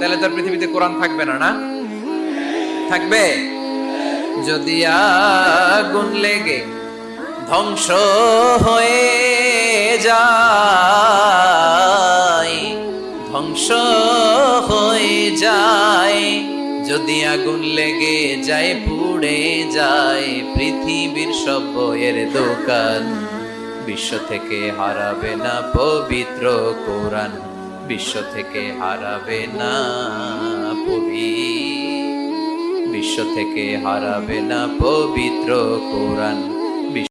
তাহলে তো আর পৃথিবীতে কোরআন থাকবে না না? থাকবে? যদি আগুন লেগে ধ্বংস হয়ে যায়, ধ্বংস হয়ে যায়, যদি আগুন লেগে যায়, পুড়ে যায়, পৃথিবীর সব বইয়ের দোকান, বিশ্ব থেকে হারাবে না পবিত্র কোরআন। বিশ্ব থেকে হারাবে না পবি বিশ্ব থেকে হারাবে না পবিত্র কোরআন।